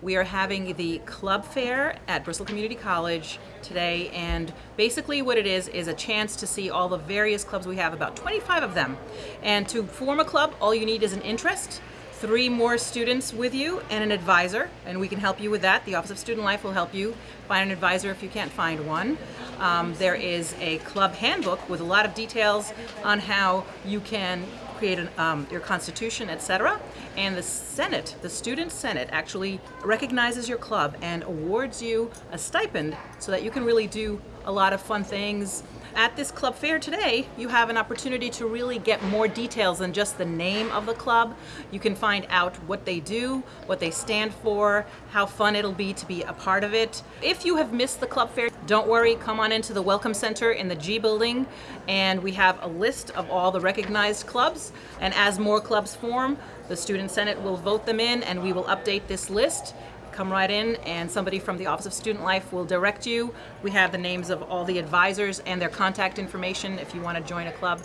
We are having the club fair at Bristol Community College today and basically what it is is a chance to see all the various clubs we have, about 25 of them. And to form a club, all you need is an interest, three more students with you and an advisor and we can help you with that. The Office of Student Life will help you find an advisor if you can't find one. Um, there is a club handbook with a lot of details on how you can create an, um, your constitution, etc. And the Senate, the Student Senate, actually recognizes your club and awards you a stipend so that you can really do a lot of fun things. At this club fair today, you have an opportunity to really get more details than just the name of the club. You can find out what they do, what they stand for, how fun it'll be to be a part of it. If you have missed the club fair, don't worry, come on into the Welcome Center in the G building and we have a list of all the recognized clubs and as more clubs form, the Student Senate will vote them in and we will update this list come right in and somebody from the Office of Student Life will direct you. We have the names of all the advisors and their contact information if you want to join a club.